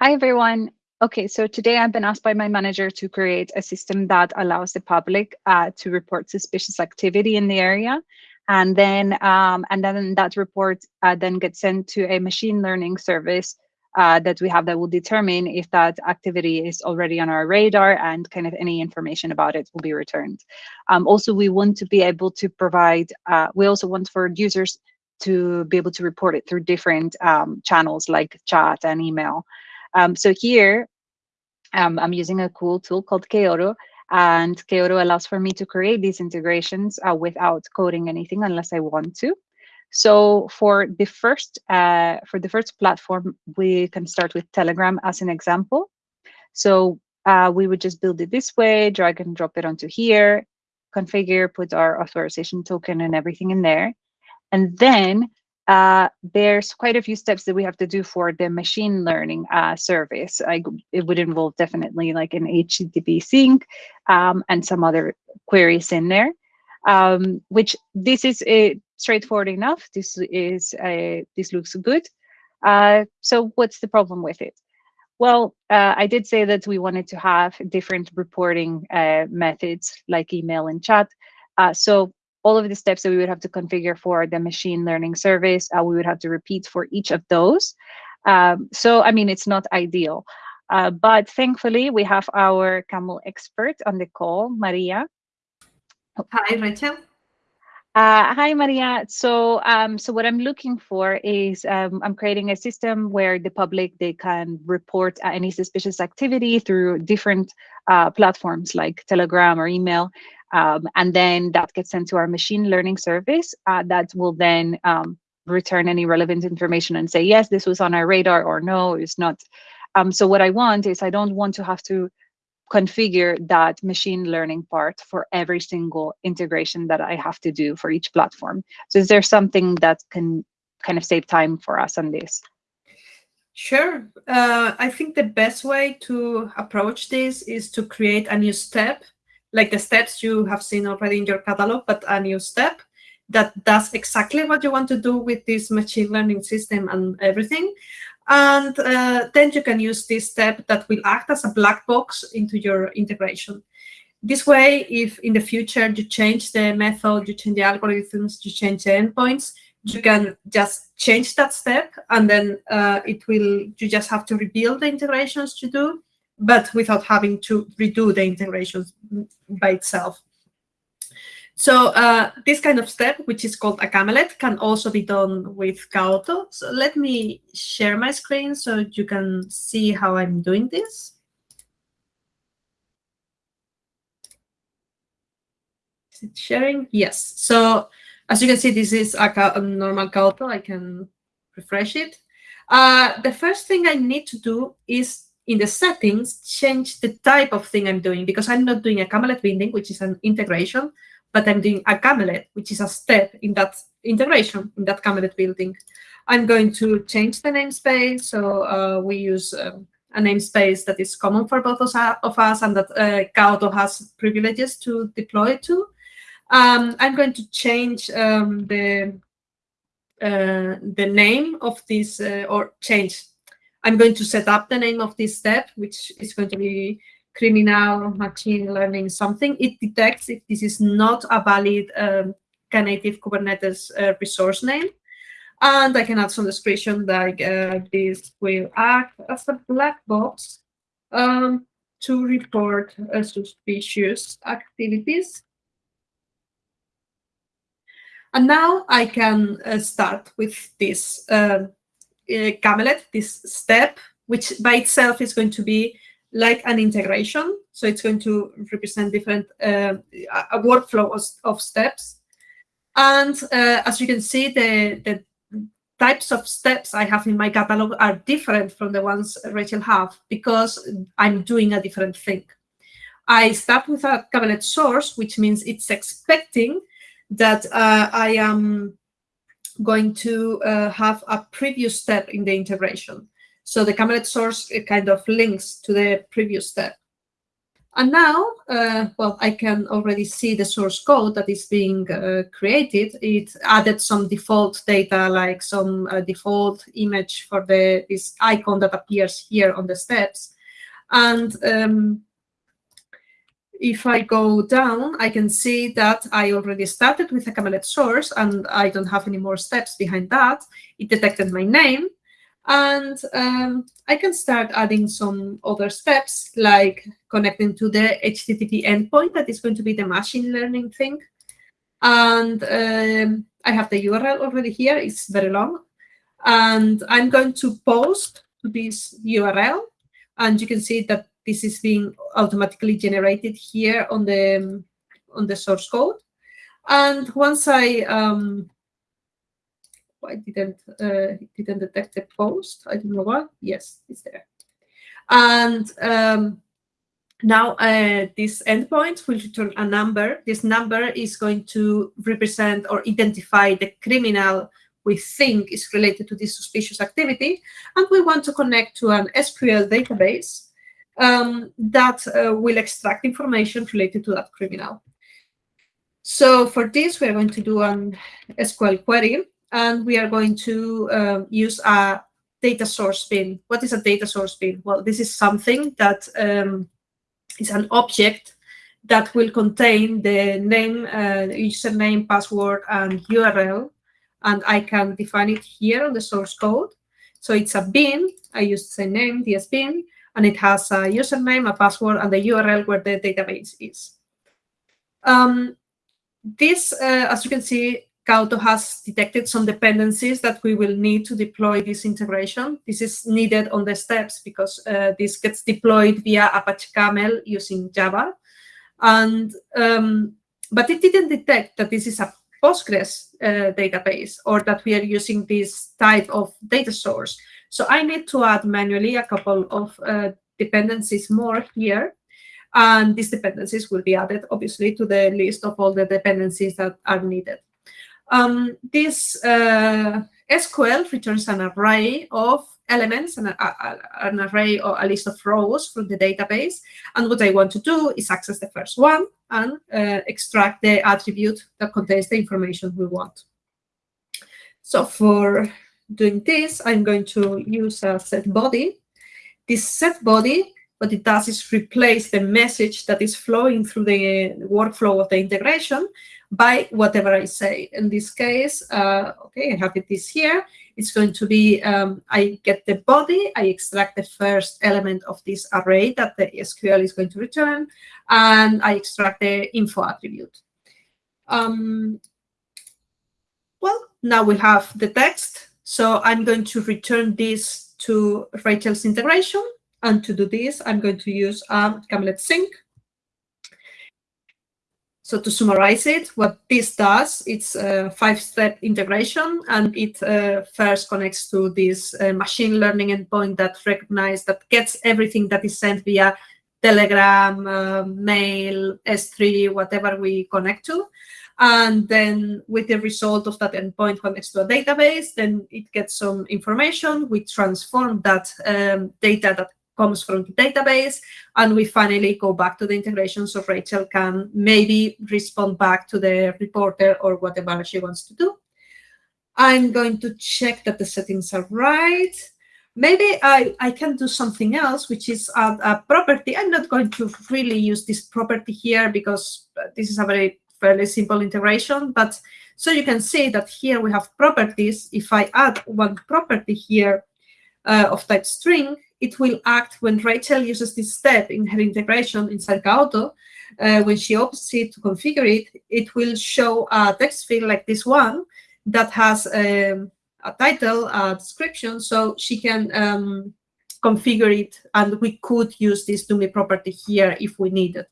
Hi, everyone. Okay, so today I've been asked by my manager to create a system that allows the public uh, to report suspicious activity in the area. And then, um, and then that report uh, then gets sent to a machine learning service uh, that we have that will determine if that activity is already on our radar and kind of any information about it will be returned. Um, also, we want to be able to provide, uh, we also want for users to be able to report it through different um, channels like chat and email. Um, so here, um, I'm using a cool tool called Kaoto, and Kaoto allows for me to create these integrations uh, without coding anything unless I want to. So for the first uh, for the first platform, we can start with Telegram as an example. So uh, we would just build it this way, drag and drop it onto here, configure, put our authorization token and everything in there. And then uh, there's quite a few steps that we have to do for the machine learning uh, service. I, it would involve definitely like an HTTP sink um, and some other queries in there, um, which this is a straightforward enough. This is a, this looks good. Uh, so what's the problem with it? Well, uh, I did say that we wanted to have different reporting uh, methods like email and chat. Uh, so all of the steps that we would have to configure for the machine learning service, uh, we would have to repeat for each of those. Um, so, I mean, it's not ideal. Uh, but thankfully, we have our camel expert on the call, Maria. Hi, Rachel. Uh, hi, Maria. So, um, so what I'm looking for is um, I'm creating a system where the public they can report any suspicious activity through different uh, platforms like Telegram or email, um, and then that gets sent to our machine learning service uh, that will then um, return any relevant information and say yes, this was on our radar or no, it's not. Um, so what I want is I don't want to have to configure that machine learning part for every single integration that I have to do for each platform. So is there something that can kind of save time for us on this? Sure. Uh, I think the best way to approach this is to create a new step, like the steps you have seen already in your catalog, but a new step that does exactly what you want to do with this machine learning system and everything. And uh, then you can use this step that will act as a black box into your integration. This way, if in the future you change the method, you change the algorithms, you change the endpoints, you can just change that step and then uh, it will, you just have to rebuild the integrations to do, but without having to redo the integrations by itself. So uh, this kind of step, which is called a Kamelet, can also be done with Kaoto. So let me share my screen so you can see how I'm doing this. Is it sharing? Yes. So as you can see, this is a, a normal Kaoto. I can refresh it. Uh, the first thing I need to do is in the settings, change the type of thing I'm doing because I'm not doing a Kamelet binding, which is an integration but I'm doing a Kamelet, which is a step in that integration, in that Kamelet binding. I'm going to change the namespace. So uh, we use um, a namespace that is common for both of us and that uh, Kaoto has privileges to deploy to. Um, I'm going to change um, the uh, the name of this uh, or change. I'm going to set up the name of this step, which is going to be criminal machine learning something, it detects if this is not a valid um, Knative Kubernetes uh, resource name. And I can add some description like uh, this will act as a black box um, to report uh, suspicious activities. And now I can uh, start with this uh, uh, Kamelet, this step, which by itself is going to be like an integration. So it's going to represent different uh, a workflow of, of steps. And uh, as you can see, the, the types of steps I have in my catalog are different from the ones Rachel have because I'm doing a different thing. I start with a Kamelet source, which means it's expecting that uh, I am going to uh, have a previous step in the integration. So the Kamelet source kind of links to the previous step. And now, uh, well, I can already see the source code that is being uh, created. It added some default data, like some uh, default image for the this icon that appears here on the steps. And um, if I go down, I can see that I already started with a Kamelet source and I don't have any more steps behind that. It detected my name and um, I can start adding some other steps like connecting to the HTTP endpoint that is going to be the machine learning thing. And um, I have the URL already here. It's very long. And I'm going to post to this URL. And you can see that this is being automatically generated here on the, on the source code. And once I um, I didn't uh, didn't detect the post. I don't know why. Yes, it's there. And um, now uh, this endpoint will return a number. This number is going to represent or identify the criminal we think is related to this suspicious activity. And we want to connect to an SQL database um, that uh, will extract information related to that criminal. So for this, we're going to do an SQL query and we are going to uh, use a data source bean. What is a data source bean? Well, this is something that um, is an object that will contain the name, uh, username, password, and URL. And I can define it here on the source code. So it's a bin. I use the name, DS bean, and it has a username, a password, and the URL where the database is. Um, this, uh, as you can see, Kaoto has detected some dependencies that we will need to deploy this integration. This is needed on the steps because uh, this gets deployed via Apache Camel using Java. And um, But it didn't detect that this is a Postgres uh, database or that we are using this type of data source. So I need to add manually a couple of uh, dependencies more here. And these dependencies will be added, obviously, to the list of all the dependencies that are needed. Um, this uh, SQL returns an array of elements and an array or a list of rows from the database. And what I want to do is access the first one and uh, extract the attribute that contains the information we want. So for doing this, I'm going to use a set body. This set body, what it does is replace the message that is flowing through the workflow of the integration by whatever I say. In this case, uh, okay, I have it this here. It's going to be, um, I get the body, I extract the first element of this array that the SQL is going to return, and I extract the info attribute. Um, well, now we have the text. So I'm going to return this to Rachel's integration. And to do this, I'm going to use a Kamelet sink. So to summarize it, what this does, it's a five-step integration, and it uh, first connects to this uh, machine learning endpoint that recognizes, that gets everything that is sent via Telegram, uh, mail, S3, whatever we connect to. And then with the result of that endpoint connects to a database, then it gets some information. We transform that um, data that comes from the database. And we finally go back to the integration so Rachel can maybe respond back to the reporter or whatever she wants to do. I'm going to check that the settings are right. Maybe I, I can do something else, which is a, a property. I'm not going to really use this property here because this is a very fairly simple integration. But so you can see that here we have properties. If I add one property here uh, of type string, it will act when Rachel uses this step in her integration inside Kaoto. Uh, when she opens it to configure it, it will show a text field like this one that has um, a title, a description, so she can um, configure it, and we could use this DOMI property here if we need it,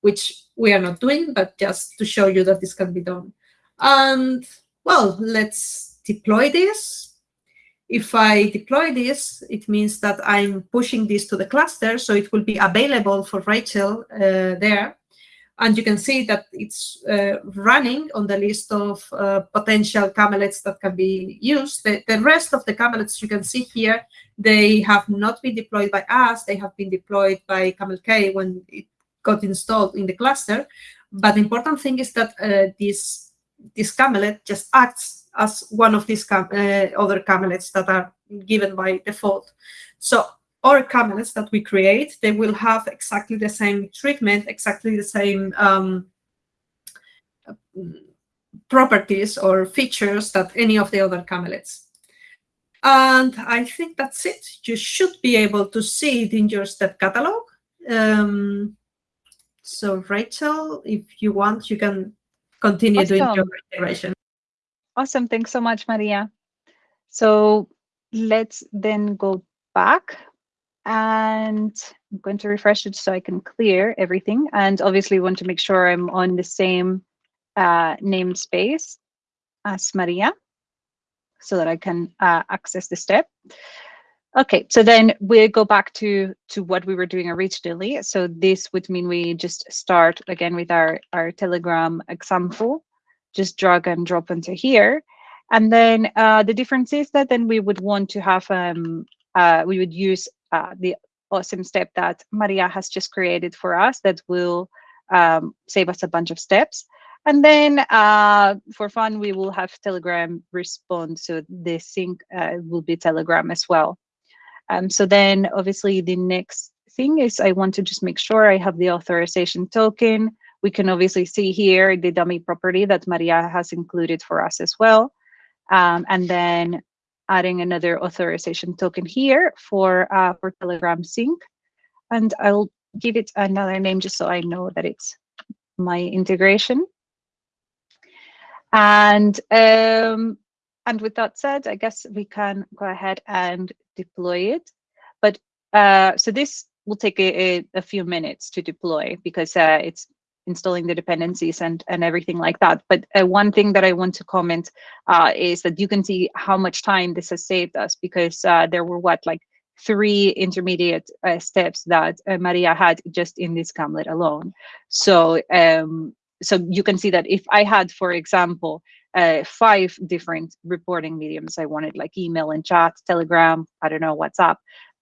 which we are not doing, but just to show you that this can be done. And, well, let's deploy this if I deploy this, it means that I'm pushing this to the cluster, so it will be available for Rachel uh, there. And you can see that it's uh, running on the list of uh, potential Kamelets that can be used. The, the, rest of the Kamelets you can see here, they have not been deployed by us. They have been deployed by CamelK when it got installed in the cluster. But the important thing is that uh, this this Kamelet just acts as one of these cam uh, other Kamelets that are given by default. So our Kamelets that we create, they will have exactly the same treatment, exactly the same um, properties or features that any of the other Kamelets. And I think that's it. You should be able to see it in your step catalog. Um, so Rachel, if you want, you can continue awesome. doing your integration. Awesome. Thanks so much, Maria. So let's then go back and I'm going to refresh it so I can clear everything. And obviously want to make sure I'm on the same uh, namespace as Maria so that I can uh, access the step. Okay, so then we'll go back to to what we were doing originally. So this would mean we just start again with our, our Telegram example, just drag and drop into here. And then uh, the difference is that then we would want to have, um, uh, we would use uh, the awesome step that Maria has just created for us that will um, save us a bunch of steps. And then uh, for fun, we will have Telegram respond. So the sink uh, will be Telegram as well. Um, so then obviously the next thing is I want to just make sure I have the authorization token. We can obviously see here the dummy property that Maria has included for us as well. Um, and then adding another authorization token here for, uh, for Telegram sink. And I'll give it another name just so I know that it's my integration. And um, and with that said, I guess we can go ahead and deploy it. But uh, so this will take a, a, few minutes to deploy because uh, it's installing the dependencies and and everything like that. But uh, one thing that I want to comment uh, is that you can see how much time this has saved us because uh, there were what like three intermediate uh, steps that Maria had just in this Kamelet alone. So um, so you can see that if I had, for example, uh, five different reporting mediums, I wanted like email and chat, Telegram, I don't know, WhatsApp,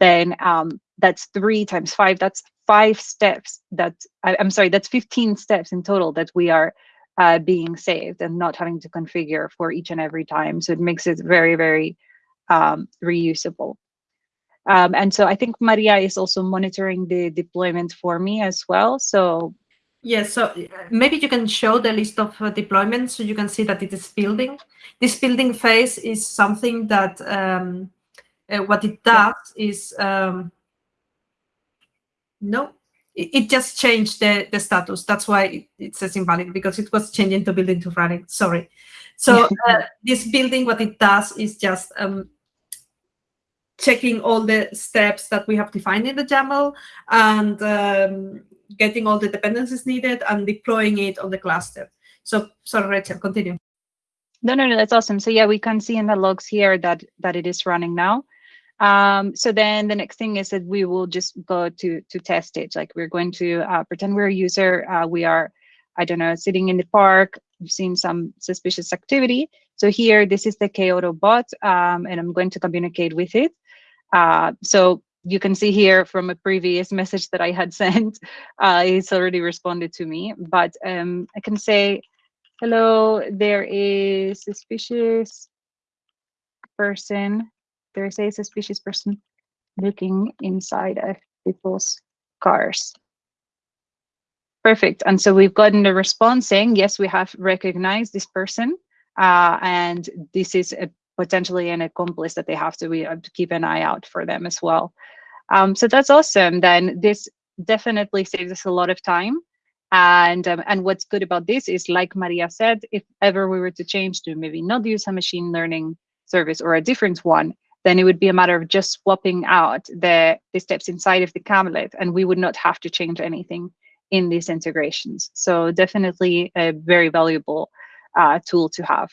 then um, that's three times five, that's five steps that, I, am sorry, that's 15 steps in total that we are uh, being saved and not having to configure for each and every time. So it makes it very, very um, reusable. Um, and so I think Maria is also monitoring the deployment for me as well. So Yes, so uh, maybe you can show the list of uh, deployments so you can see that it is building. This building phase is something that um, uh, what it does is, um, no, it, it, just changed the, the status. That's why it, it, says invalid because it was changing to building to running, sorry. So uh, this building, what it does is just um, checking all the steps that we have defined in the YAML and um, getting all the dependencies needed and deploying it on the cluster. So sorry, Rachel, continue. No, no, no, that's awesome. So yeah, we can see in the logs here that that it is running now. Um, so then the next thing is that we will just go to to test it. Like we're going to uh, pretend we're a user. Uh, we are, I don't know, sitting in the park. We've seen some suspicious activity. So here, this is the Kaoto bot, um, and I'm going to communicate with it. Uh, so you can see here from a previous message that I had sent, uh, it's already responded to me, but um, I can say, hello, there is suspicious person, there is a suspicious person looking inside of people's cars. Perfect. And so we've gotten a response saying, yes, we have recognized this person. Uh, and this is a potentially an accomplice that they have to, we have to keep an eye out for them as well. Um, so that's awesome. Then this definitely saves us a lot of time. And um, and what's good about this is, like Maria said, if ever we were to change to maybe not use a machine learning service or a different one, then it would be a matter of just swapping out the, the steps inside of the Kamelet and we would not have to change anything in these integrations. So definitely a very valuable uh, tool to have.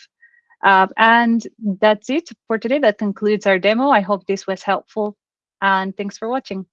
Uh, and that's it for today. That concludes our demo. I hope this was helpful and thanks for watching.